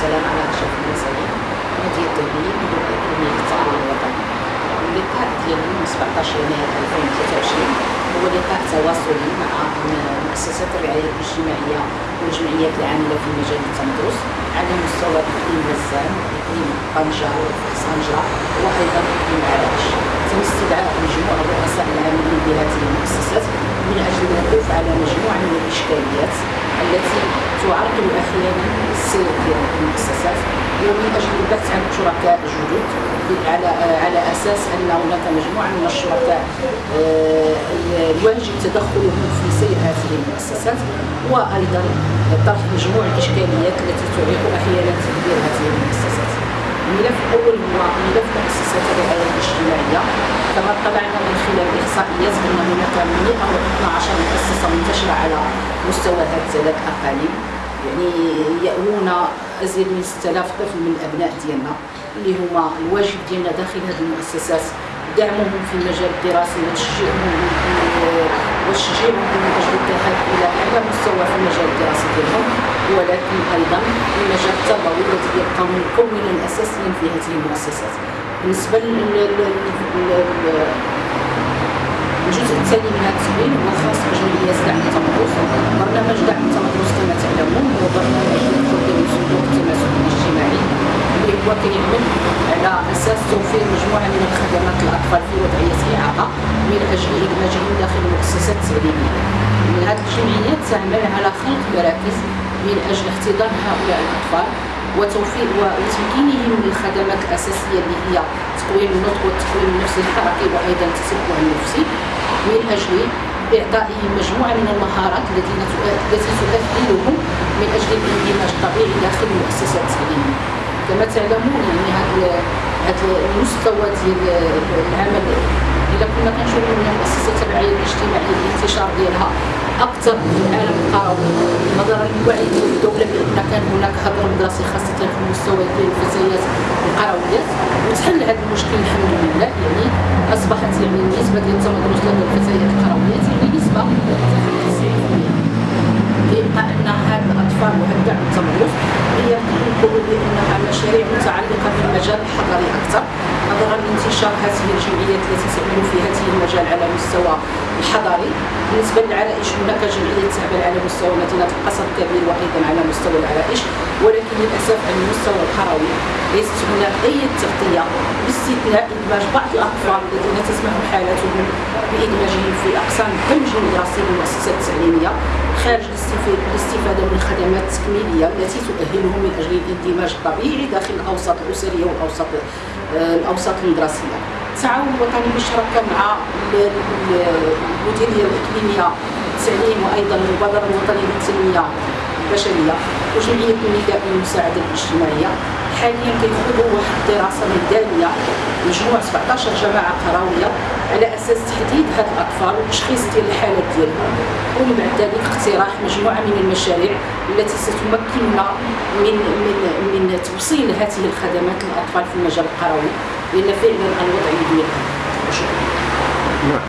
والسلام على أشرف المرسلين نادية التوحيد مدير الاكاديمية التعاون الوطني اللقاء ديالنا من 17 يناير 2023 هو لقاء تواصلي مع مؤسسات الرعاية الاجتماعية والجمعيات العاملة في مجال التمدرس على مستوى اقليم غزان اقليم طنجة وفحصانجة وأيضا اقليم عرائش تم استدعاء مجموعة الرؤساء العاملين بهذه المؤسسات من أجل الوقوف على مجموعة من الإشكاليات التي تعرقل أحيانا السير ديال المؤسسات. أجل البحث عن شركاء جدد على على أساس أن هناك مجموعة من الشركاء آه، الواجب تدخلهم في سير هذه المؤسسات. وأيضا طرح مجموعة الاشكاليات التي تعيق أحيانا تدبير هذه المؤسسات. الملف الأول هو ملف مؤسسات الرعاية الاجتماعية. كما طلعنا من خلال الاحصائيات أن هناك 112 مؤسسة منتشرة على مستوى ثلاث اقاليم يعني يأوون أزيد من 6000 طفل من الأبناء ديالنا اللي هما الواجب ديالنا داخل هذه المؤسسات. دعمهم في المجال الدراسي وتشجيعهم وتشجيعهم من أجل الذهاب إلى أعلى مستوى في المجال الدراسي ديالهم. ولكن أيضا المجال التربوي الذي يبقى مكونا اساسيا في هذه المؤسسات. بالنسبة الجزء الثاني من هذا التمرين هو خاص بجمعيات دعم التمدرس برنامج دعم التمدرس كما تعلمون هو برنامج يدخل به صندوق التماسك الاجتماعي اللي هو كيعمل على أساس توفير مجموعة من الخدمات للاطفال في وضعية اعاقه من أجل ادماجهم داخل المؤسسات التعليميه. من هذه الجمعيات تعمل على خلق مراكز من أجل احتضان هؤلاء الأطفال وتوفير وتمكينهم من الخدمات الأساسية اللي هي تقويم النطق والتقويم النفسي الحركي وأيضا التسبع النفسي من أجل اعطائهم مجموعة من المهارات التي التي تؤهلهم من أجل الاندماج الطبيعي داخل المؤسسات التعليميه كما تعلمون يعني هذا المستوى ديال العمل اذا كنا كنشوفوا من مؤسسات الرعايه الاجتماعية الانتشار ديالها أكثر في العالم القروي نظرا للوعي ديال الدولة بأن كان هناك هدر مدرسي خاصه في المستوى ديال الفتيات القرويات وتحل هذا المشكل الحمد لله يعني أصبحت يعني النسبة ديال التمدرس لدى الفتيات القرويات يعني نسبه كيبقى ان هاد الأطفال وهاد الدعم التمدرس هي نقولوا بانها مشاريع متعلقة بالمجال الحضري أكثر. نظرا لانتشار هذه الجمعيات التي تعمل في هذه المجال على مستوى الحضري بالنسبة للعرائش هناك جمعية تعمل على مستوى مدينة القصر الكبير وأيضا على مستوى العرائش ولكن للأسف على المستوى القروي ليست هناك أي تغطية باستثناء إدماج بعض الأطفال الذين تسمح حالتهم بإدماجهم في أقسام الدمج المدرسي بالمؤسسات التعليميه خارج الاستفادة من الخدمات التكميليه التي تؤهلهم من أجل الإندماج الطبيعي داخل الأوساط الأسرية والأوساط آه، الأوساط المدرسية. التعاون الوطني بالشراكه مع المديرية الإقليمية للتعليم وأيضا المبادرة الوطنية للتنمية البشرية وجمعية النداء للمساعده الاجتماعية. حاليا كيدخلوا واحد الدراسة ميدانيه مجموع 17 جماعة قروية على أساس تحديد هاد الأطفال وتشخيص ديال الحالات ديالهم. ومن بعد ذلك اقتراح مجموعة من المشاريع التي ستمكننا من من من توصيل هذه الخدمات للأطفال في المجال القروي لأن فعلا الوضع يدير شكرا.